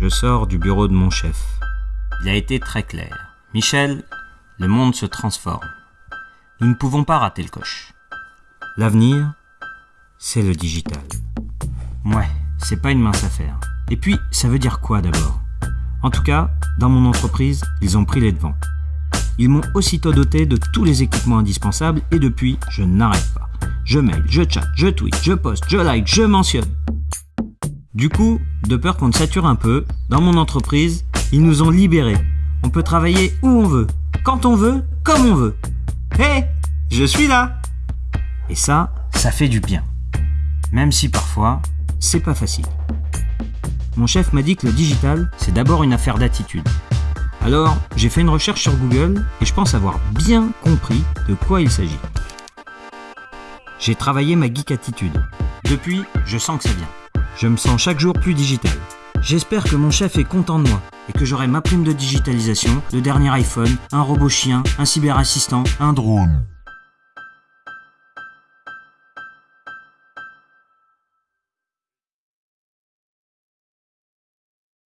Je sors du bureau de mon chef. Il a été très clair. Michel, le monde se transforme. Nous ne pouvons pas rater le coche. L'avenir, c'est le digital. Ouais, c'est pas une mince affaire. Et puis, ça veut dire quoi d'abord? En tout cas, dans mon entreprise, ils ont pris les devants. Ils m'ont aussitôt doté de tous les équipements indispensables et depuis, je n'arrête pas. Je mail, je chat, je tweet, je poste, je like, je mentionne. Du coup, de peur qu'on ne sature un peu, dans mon entreprise, ils nous ont libérés. On peut travailler où on veut, quand on veut, comme on veut. Hé, je suis là Et ça, ça fait du bien. Même si parfois, c'est pas facile. Mon chef m'a dit que le digital, c'est d'abord une affaire d'attitude. Alors, j'ai fait une recherche sur Google et je pense avoir bien compris de quoi il s'agit. J'ai travaillé ma geek attitude. Depuis, je sens que ça vient. Je me sens chaque jour plus digital. J'espère que mon chef est content de moi et que j'aurai ma prime de digitalisation, le dernier iPhone, un robot chien, un cyberassistant, un drone.